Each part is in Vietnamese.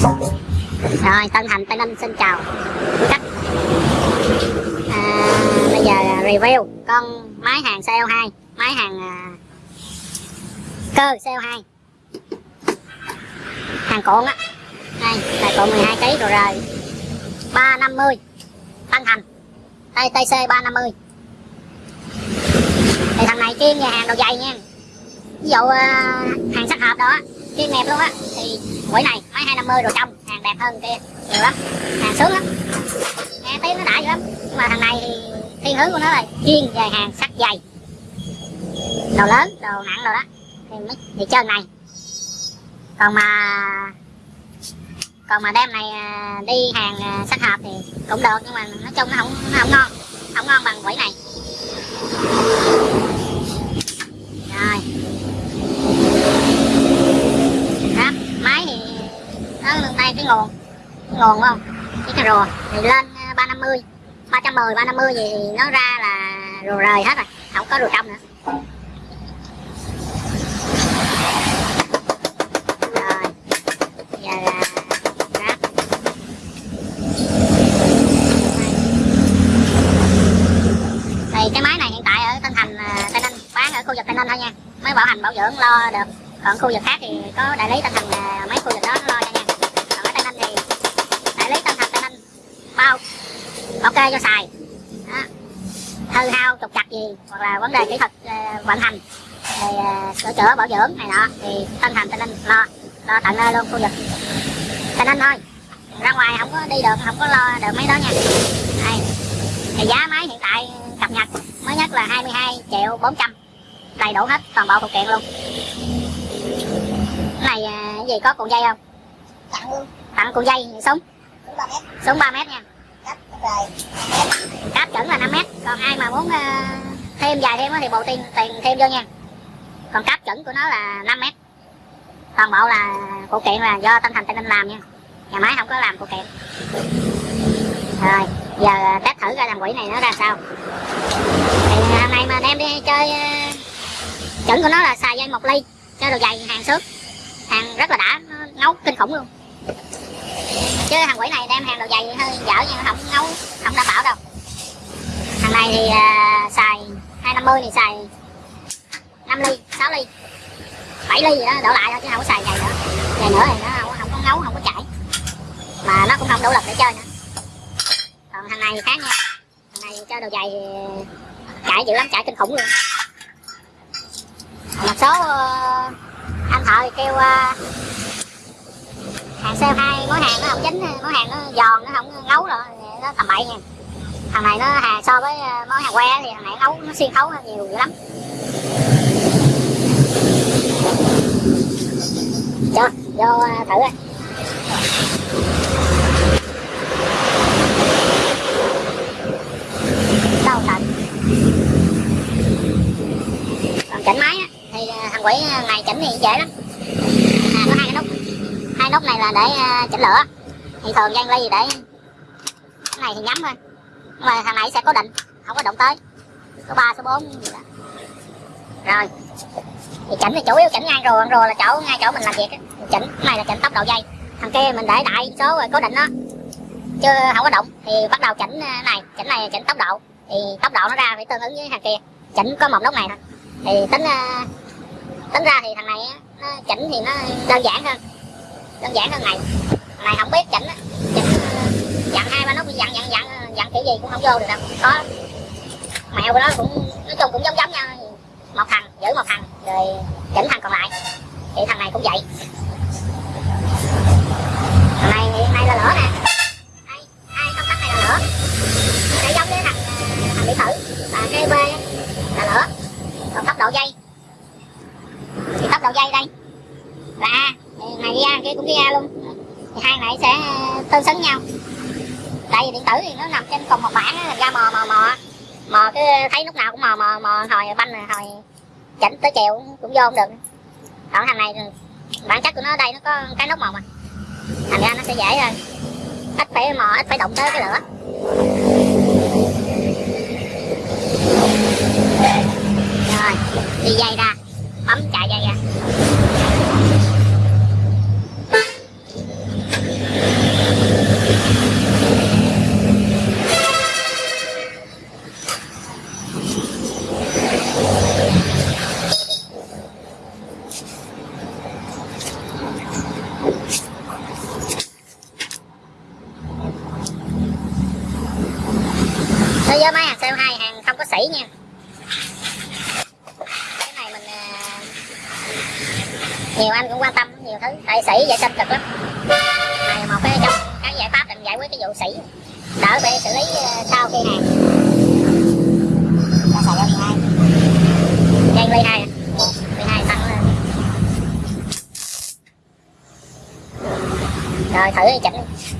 rồi tân thành tây ninh xin chào. Khách. À, bây giờ review. Con máy hàng CO2 máy hàng à, cơ CO2 hàng cuộn á. Đây là cuộn 12 kg rồi rồi. 350 tân thành. TTC 350 thì thằng này chuyên nhà hàng đồ dày nha. Ví dụ à, hàng sắc hợp đó chuyên đẹp luôn á. Thì quỹ này máy 250 rồi trong. Hàng đẹp hơn kia. Nhiều lắm. Hàng sướng lắm. Nghe tiếng nó đã dữ lắm. Nhưng mà thằng này thì thiên hướng của nó là chuyên về hàng sắt dày. Đồ lớn, đồ nặng đồ đó. Thì mới thì chơi này. Còn mà còn mà đem này à, đi hàng à, sắt hộp thì cũng được. Nhưng mà nói chung nó không nó không ngon. Không ngon bằng quỷ này rồi đó máy thì nó ngon ngon nguồn không? Cái cà rùa thì lên à, ba năm mươi. Ba trăm mười ba năm mươi gì nó ra là rùa rời hết rồi. Không có rùa trong nữa. Rồi. Giờ là thì cái máy này hiện tại ở Tân Thành à, Tây Ninh bán ở khu vực Tây Ninh thôi nha. Mới bảo hành bảo dưỡng lo được. Còn khu vực khác thì có đại lý Tân Thành à, mấy khu vực đó nó lo cho nha còn ở Tây Ninh thì đại lý Tân Thành Tây Ninh bao ok cho xài. Đó. hư hao trục chặt gì hoặc là vấn đề kỹ thuật uh, vận hành thì uh, sửa chữa bảo dưỡng này nọ thì Tân Thành Tây Ninh lo lo tận nơi luôn khu vực. Tây Ninh thôi. Ra ngoài không có đi được không có lo được mấy đó nha. Đây. Thì giá máy hiện tại cập nhật mới nhất là 22 triệu 400 đầy đủ hết toàn bộ phụ kiện luôn. Cái này cái gì có cuộn dây không? Tặng luôn. Tặng cuộn dây súng. Súng 3 mét nha rồi cáp chuẩn là 5 mét. Còn ai mà muốn ờ, thêm dài thêm thì bộ tiền tiền thêm vô nha. Còn cáp chuẩn của nó là 5 mét. Toàn bộ là phụ kiện là do Tân Thành Tây Ninh làm nha. Nhà máy không có làm phụ kiện. Rồi, giờ test thử ra làm quỷ này nó ra sao. Thì hôm nay mà đem đi chơi ờ, chuẩn của nó là xài dây một ly, cho đồ dày hàng xước. Hàng rất là đã, nó ngấu kinh khủng luôn chứ thằng quỷ này đem hàng đồ dày hơi dở nhưng không nấu không đảm bảo đâu. Thằng này thì uh, xài 250 thì xài 5 ly 6 ly. 7 ly gì đó đổ lại thôi chứ không có xài dày nữa. Dày nữa thì nó không, không có ngấu không có chảy. Mà nó cũng không đủ lực để chơi nữa. Còn thằng này thì khác nha. Thằng này chơi đồ dày thì chảy dữ lắm chảy kinh khủng luôn. Một số uh, anh thợ thì kêu uh, hàng xe hai món hàng nó không chín món hàng nó giòn nó không ngấu rồi nó tầm bậy nha. Thằng này nó hàng so với ờ, món hàng que thì thằng này ngấu nó xuyên khấu nhiều dữ lắm. Cho vô ờ, thử đi đâu thật còn chỉnh máy á, thì ờ, thằng quỷ này chỉnh thì dễ lắm à, có hai cái nút hai nút này là để à, chỉnh lửa. Thì thường gian ly để cái này thì nhắm thôi. Nhưng mà thằng này sẽ cố định không có động tới. Số 3, số 4 gì đó rồi. Thì chỉnh thì chủ yếu chỉnh ngang rùa rùa là chỗ ngay chỗ mình làm việc á. Chỉnh cái này là chỉnh tốc độ dây. Thằng kia mình để đại số rồi cố định nó. Chứ không có động thì bắt đầu chỉnh à, này chỉnh này chỉnh tốc độ. Thì tốc độ nó ra phải tương ứng với thằng kia. Chỉnh có một nút này thôi. Thì tính à, tính ra thì thằng này nó chỉnh thì nó đơn giản hơn đơn giản hơn này này không biết chỉnh chỉnh dặn hai ba nút dặn dặn dặn dặn kiểu gì cũng không vô được đâu. Có. Mẹo của nó cũng, nói chung cũng giống giống nhau. Một thằng, giữ một thằng, rồi chỉnh thằng còn lại. Thì thằng này cũng vậy thằng này hiện nay là lửa nè đây hai công tắc này là lửa sẽ giống với thằng ờ, thằng bị thử và cái b là lửa còn tốc độ dây thì tốc độ dây đây là a thì này ghi a kia cũng ghi a luôn thì hai này sẽ tương xứng nhau. Tại vì điện tử thì nó nằm trên cùng một bảng thành ra mò mò mò mò cứ thấy lúc nào cũng mò mò mò, hồi banh rồi hồi chỉnh tới chiều cũng vô không được. Còn thằng này bản chất của nó ở đây nó có cái nút màu mà. Thành ra nó sẽ dễ hơn. Ít phải mò, ít phải động tới cái lửa. Rồi, đi dây ra. Nguồn quan tâm nhiều thứ. Tại sĩ vệ sinh cực lắm. Này một cái trong cái giải pháp để giải quyết cái vụ sĩ, đỡ bị xử lý ờ, sau khi hàng. Nó xài dây 12 dây ly hai à. ly hai tăng lên. Rồi thử chỉnh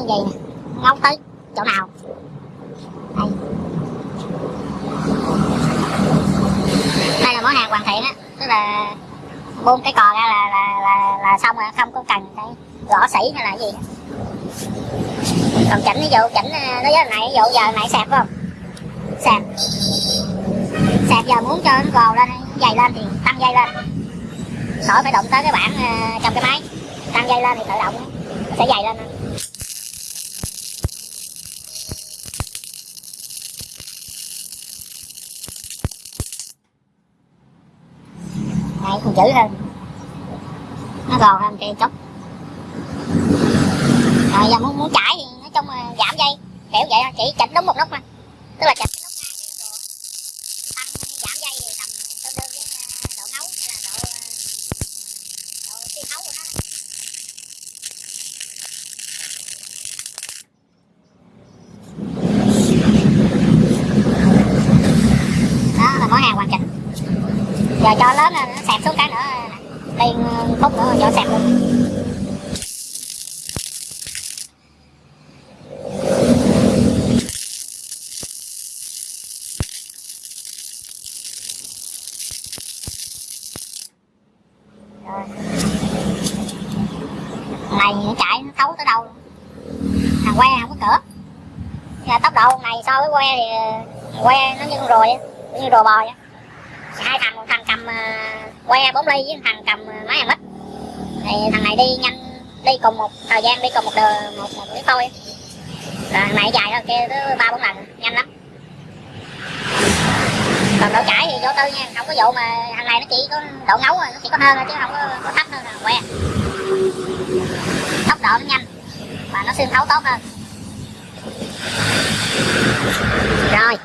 là chạy nè ngấu tới chỗ nào? Đây. Đây là món hàng hoàn thiện á. Tức là buông cái cò ra là là là, là xong rồi không có cần cái gõ sỉ hay là gì còn chỉnh ví dụ chỉnh nó đối với này ví dụ giờ này sạc phải không? Sạc sạc giờ muốn cho nó gò lên dày lên thì tăng dây lên. Khỏi phải động tới cái bảng à, trong cái máy. Tăng dây lên thì tự động nó sẽ dày lên thôi. Đấy, còn chữ hơn nó gòn hơn cây chút rồi giờ muốn muốn chải thì nói chung là giảm dây. Kiểu vậy thôi chỉ chỉnh đúng một lúc thôi tức là chỉnh cái nút ngay cái độ tăng giảm dây thì tầm tương đương với ờ, độ ngấu hay là độ ờ, độ xuyên thấu của nó đó. đó là món hàng hoàn chỉnh giờ cho lớn lên nó sẹp xuống cái nữa. Liền phút nữa cho sẹp luôn. Này nó chạy nó thấu tới đâu? Thằng que không có cửa. Là tốc độ này so với que thì, que nó như con rùi như rùa bò vậy hai thằng một thằng cầm uh, que 4 ly với thằng cầm uh, máy mít thì thằng này đi nhanh đi cùng một thời gian đi cùng một đường một một cái thôi. Rồi thằng này dài hơn kia tới ba bốn lần nhanh lắm. Còn độ chảy thì vô tư nha không có vụ mà thằng này nó chỉ có độ ngấu rồi nó chỉ có hơn thôi chứ không có, có thấp hơn là que. Tốc độ nó nhanh và nó xuyên thấu tốt hơn. Rồi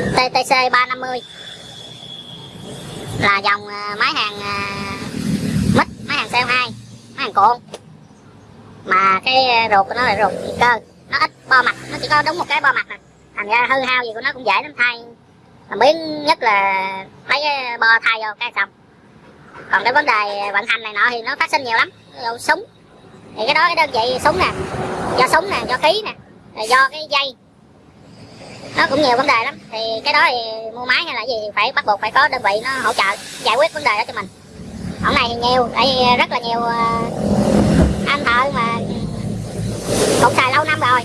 TTC 350 là dòng ờ, máy hàng ờ, mít, máy hàng CO2 máy hàng cuộn mà cái ờ, ruột của nó là ruột điện cơ? Nó ít bo mặt, nó chỉ có đúng một cái bo mặt này. thành ra hư hao gì của nó cũng dễ lắm, thay. Mà biến nhất là lấy cái bo thay vô, cái xong. Còn cái vấn đề vận hành này nọ thì nó phát sinh nhiều lắm. Ví dụ súng. Thì cái đó cái đơn vị súng nè, do súng nè, do khí nè. Do cái dây nó cũng nhiều vấn đề lắm. Thì cái đó thì mua máy hay là gì thì phải bắt buộc phải có đơn vị nó hỗ trợ giải quyết vấn đề đó cho mình. Hôm này thì nhiều, tại vì rất là nhiều ờ, anh thợ mà cũng xài lâu năm rồi.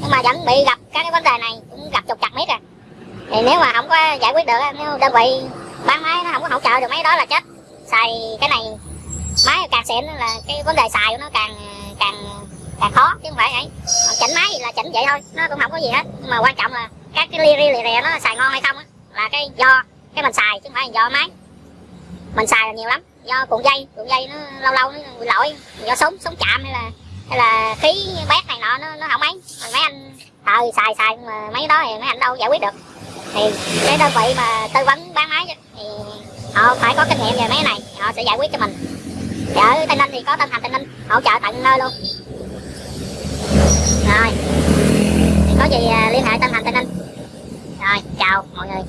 Nhưng mà vẫn bị gặp các cái vấn đề này, cũng gặp trục chặt miết à. Thì nếu mà không có giải quyết được nếu đơn vị bán máy nó không có hỗ trợ được máy đó là chết. Xài cái này, máy càng xịn là cái vấn đề xài của nó càng càng càng khó, chứ không phải ấy Còn chỉnh máy là chỉnh vậy thôi, nó cũng không có gì hết. Nhưng mà quan trọng là các cái li ri lì rè nó xài ngon hay không á, là cái do cái mình xài, chứ không phải là do máy. Mình xài là nhiều lắm. Do cuộn dây cuộn dây nó lâu lâu nó bị lỗi. Do súng súng chạm hay là hay là khí bét này nọ, nó nó không mấy mà mấy anh ờ, thợ xài xài mà mấy đó thì mấy anh đâu giải quyết được. Thì cái đơn vị mà tư vấn bán máy thì họ phải có kinh nghiệm về mấy cái này họ sẽ giải quyết cho mình. Thì ở tây ninh thì có tân thành tây ninh, hỗ trợ tận nơi luôn rồi. Thì có gì à, liên hệ tân thành tên anh. Rồi chào mọi người.